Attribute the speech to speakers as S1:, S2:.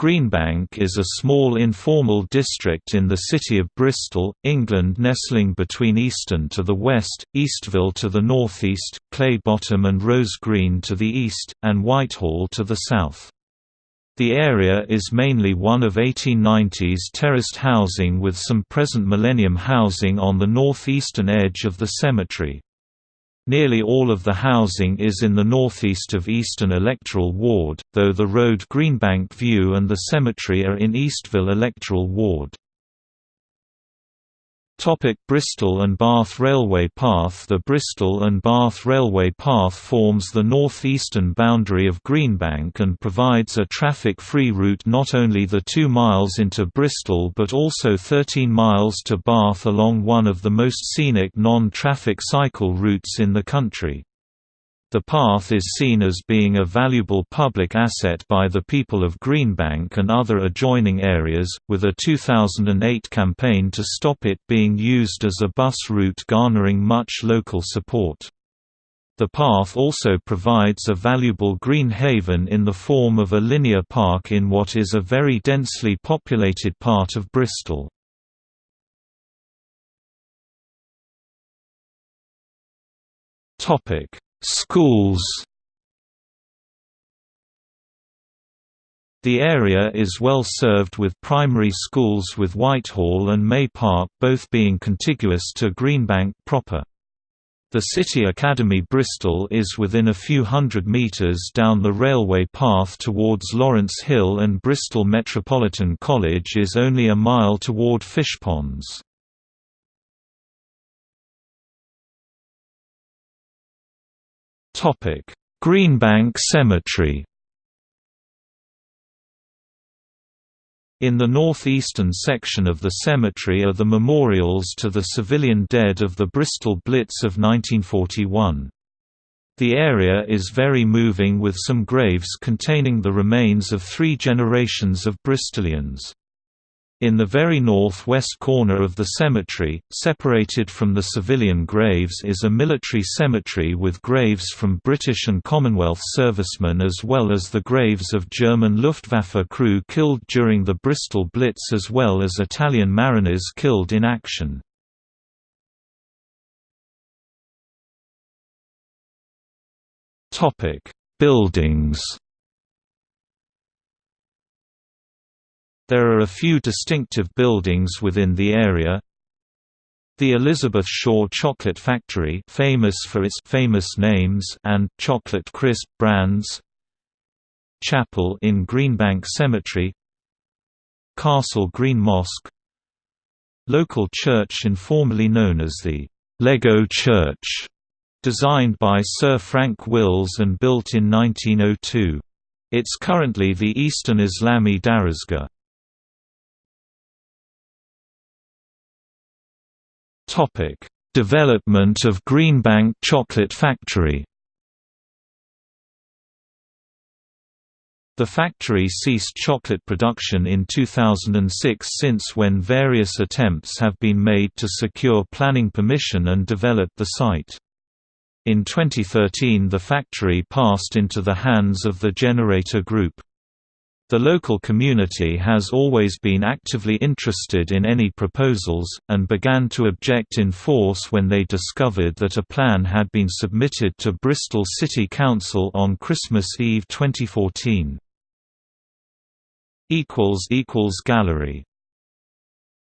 S1: Greenbank is a small informal district in the city of Bristol, England nestling between Easton to the west, Eastville to the northeast, Clay Bottom and Rose Green to the east, and Whitehall to the south. The area is mainly one of 1890s terraced housing with some present millennium housing on the northeastern edge of the cemetery. Nearly all of the housing is in the northeast of Easton electoral ward, though the road Greenbank View and the cemetery are in Eastville electoral ward. Topic Bristol and Bath Railway Path The Bristol and Bath Railway Path forms the northeastern boundary of Greenbank and provides a traffic-free route not only the 2 miles into Bristol but also 13 miles to Bath along one of the most scenic non-traffic cycle routes in the country. The path is seen as being a valuable public asset by the people of Greenbank and other adjoining areas, with a 2008 campaign to stop it being used as a bus route garnering much local support. The path also provides a valuable green haven in the form of a linear park in what is a very densely populated part of Bristol. Topic Schools The area is well served with primary schools with Whitehall and May Park both being contiguous to Greenbank proper. The City Academy Bristol is within a few hundred metres down the railway path towards Lawrence Hill and Bristol Metropolitan College is only a mile toward Fishponds. Greenbank Cemetery In the northeastern section of the cemetery are the memorials to the civilian dead of the Bristol Blitz of 1941. The area is very moving with some graves containing the remains of three generations of Bristolians. In the very northwest corner of the cemetery, separated from the civilian graves is a military cemetery with graves from British and Commonwealth servicemen as well as the graves of German Luftwaffe crew killed during the Bristol Blitz as well as Italian mariners killed in action. Buildings There are a few distinctive buildings within the area. The Elizabeth Shaw Chocolate Factory famous for its famous names and chocolate crisp brands. Chapel in Greenbank Cemetery. Castle Green Mosque. Local church informally known as the Lego Church, designed by Sir Frank Wills and built in 1902. It's currently the Easton Islami Darasgah. Topic: Development of Greenbank Chocolate Factory. The factory ceased chocolate production in 2006 since when various attempts have been made to secure planning permission and develop the site. In 2013 the factory passed into the hands of the Generator Group. The local community has always been actively interested in any proposals, and began to object in force when they discovered that a plan had been submitted to Bristol City Council on Christmas Eve 2014. Gallery